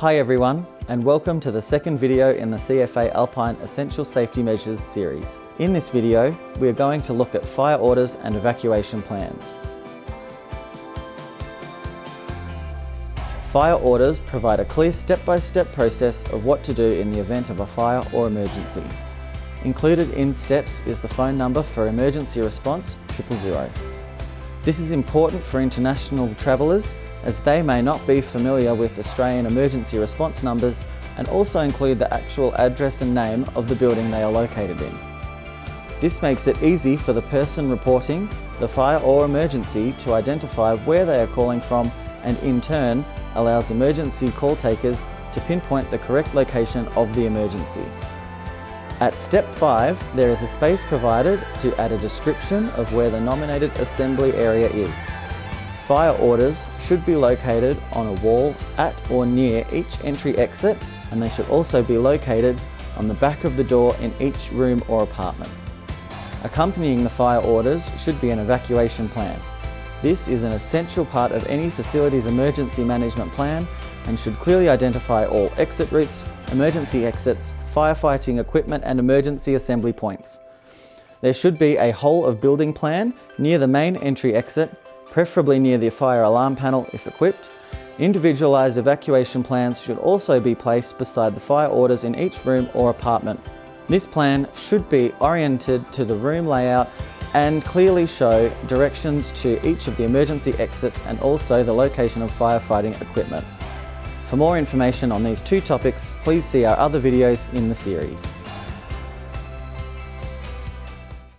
Hi everyone, and welcome to the second video in the CFA Alpine Essential Safety Measures series. In this video, we are going to look at fire orders and evacuation plans. Fire orders provide a clear step-by-step -step process of what to do in the event of a fire or emergency. Included in STEPS is the phone number for emergency response 000. This is important for international travellers as they may not be familiar with Australian emergency response numbers and also include the actual address and name of the building they are located in. This makes it easy for the person reporting the fire or emergency to identify where they are calling from and in turn allows emergency call takers to pinpoint the correct location of the emergency. At step 5, there is a space provided to add a description of where the nominated assembly area is. Fire orders should be located on a wall at or near each entry exit and they should also be located on the back of the door in each room or apartment. Accompanying the fire orders should be an evacuation plan. This is an essential part of any facility's emergency management plan and should clearly identify all exit routes, emergency exits, firefighting equipment and emergency assembly points. There should be a whole of building plan near the main entry exit preferably near the fire alarm panel if equipped. Individualised evacuation plans should also be placed beside the fire orders in each room or apartment. This plan should be oriented to the room layout and clearly show directions to each of the emergency exits and also the location of firefighting equipment. For more information on these two topics, please see our other videos in the series.